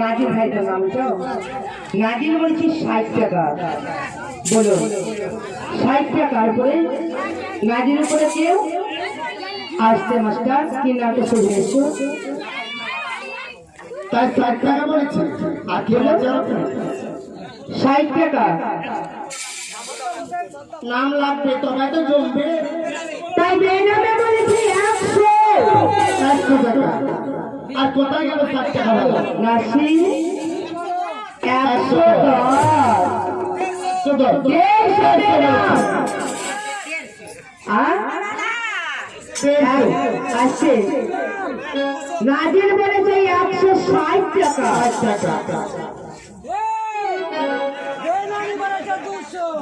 নাজির ভাই তো নাম তো? নাজির বলছি ষাট টাকা। বলো। ষাট টাকার উপরে নাজির উপরে কেউ আসতে মাস্টার কি নামটা শুরু এসো তাই ষাট টাকা বলেছে। আর ষাট টাকা? নাম লাগবে তবে তো জমবে। তাই বেনামে বলেছি একশো। একশো টাকা। আর কোথায় গেল ষাট টাকা নাসি একশো নাজির বলেছে একশো ষাট টাকা। টাকা।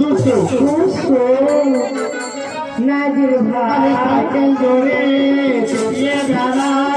দুশো। দুশো। নাজির ভাই। জোরে বেড়াই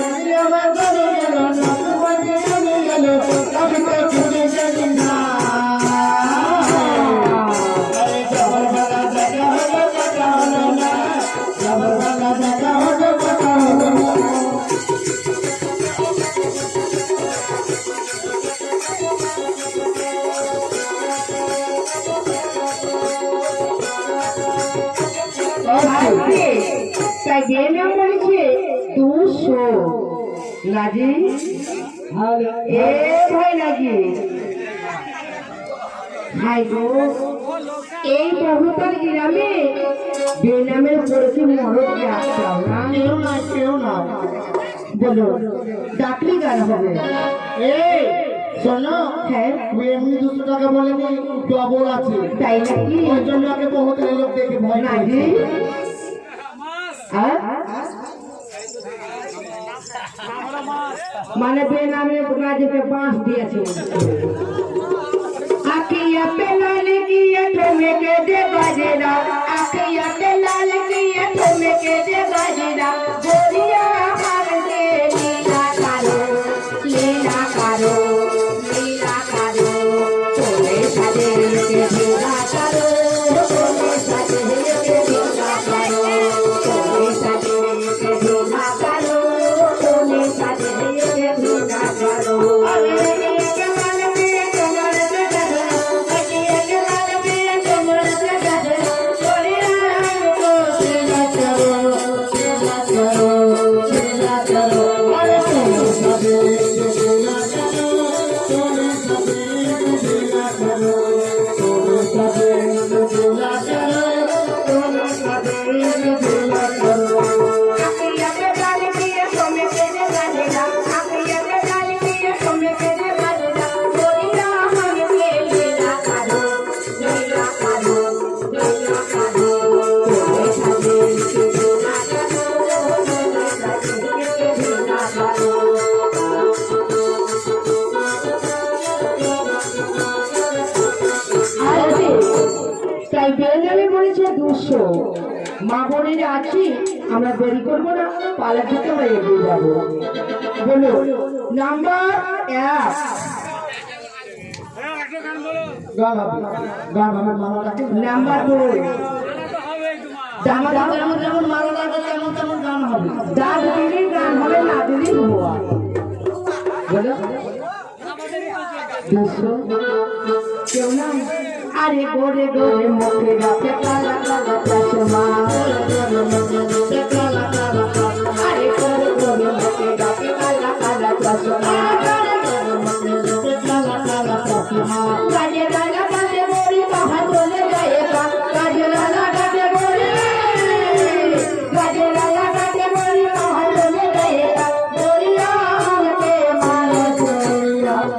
বেনাম বলেছে দুশো। নাজি এ ভাই নাজি হাই গো এই বহুতল গ্রামে বেনামের পড়েছে মরদকে আসতাম না কেউ না কেউ না। বলো ডাকলি গান হবে। এই শোনো হ্যাঁ। তুই এমনি দুশো টাকা বলেনি ডবল আছে। তাই নাকি? ওই জন্য আগে বহুত লোক দেখে ভয় নাজি मैंने बेनामी गुरुजी पे बाँस दिए थी। आखिया पे लाने की ये ठोमे के दे बाजेरा आखिया पे বলেছে দুশো। মা বোনেরা আছি, আমরা দেরি করব না পালা থেকে এগিয়ে যাব। বলো, নাম্বার এক। যেমন দুশো। তারে গোরে গোরে মুখে রাখে কালা কালা চশমা। আরে গোরে গোরে মুখে রাখে কালা কালা চশমা।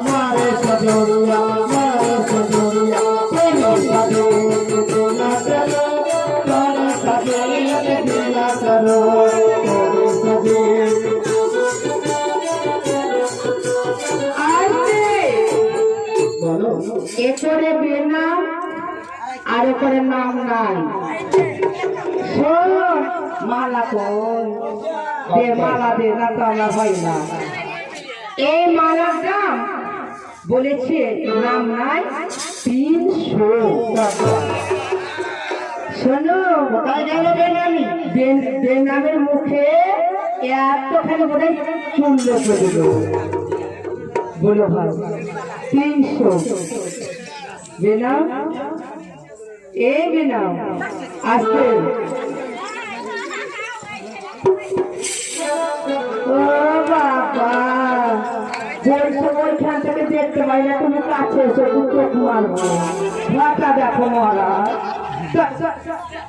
মারে সজরিয়া আর করে নাম নাই। শোন মালা কই দে মালা দে না তো আমার হয় না। এই মালার দাম বলেছে নাম নাই তিনশো শোনো কোথায় গেল বেনামি বেনামের মুখে এতখানি বোধ হয় চুল্ল করে বলো ভাই তিনশো। বেনাম এ বেনাম আসতে ও বাবা যে সময়খান থেকে দেখতে পাই না তুমি কাছে এসে দু চোখ মারবো মাথা দেখো মহারাজ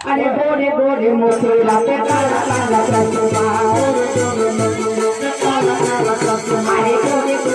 আরে গোরে গোরে মুখে রাতে কালা কালা চশমা আরে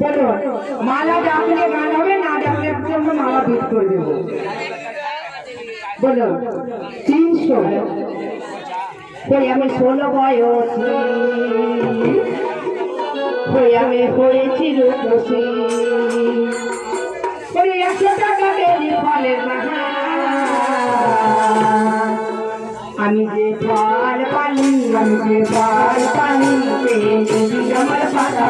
বলুন মালা ডাকলে গান হবে, না ডাকলে জন্য মালা বিট করে বলুন তিনশো। কই আমি ষোলো বয়সী কই আমি হয়েছি রূপসী। কই একশো টাকা বেরি আমি যে ফল পানি আমি যে ফল পানি আমার পাতা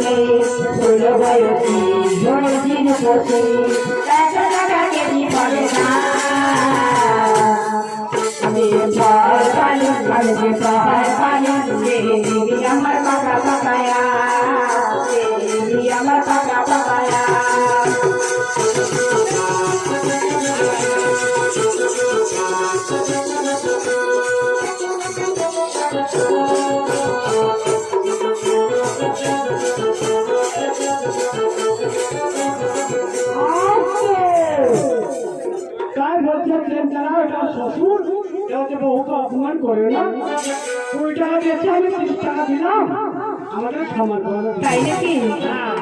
বয়সীর বসে ষোলো বয়সী বয়সীর বসে একশো টাকা কেজি ফলে না আমি ফল পানি আমি যে ফল পানি দিদি আমার পাকা পাকায়া দিদি আমার পাকা পাকায়া काय অপমান করে না। কুড়ি টাকা আমি তিরিশ টাকা দিলাম। আমাদের সমান তাই নাকি? হ্যাঁ।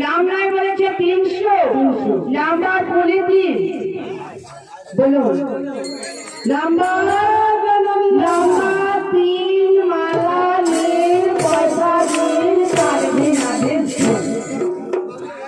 লামনায় বলেছে তিনশো। লামনার বলে দিন বলুন লামনা তিন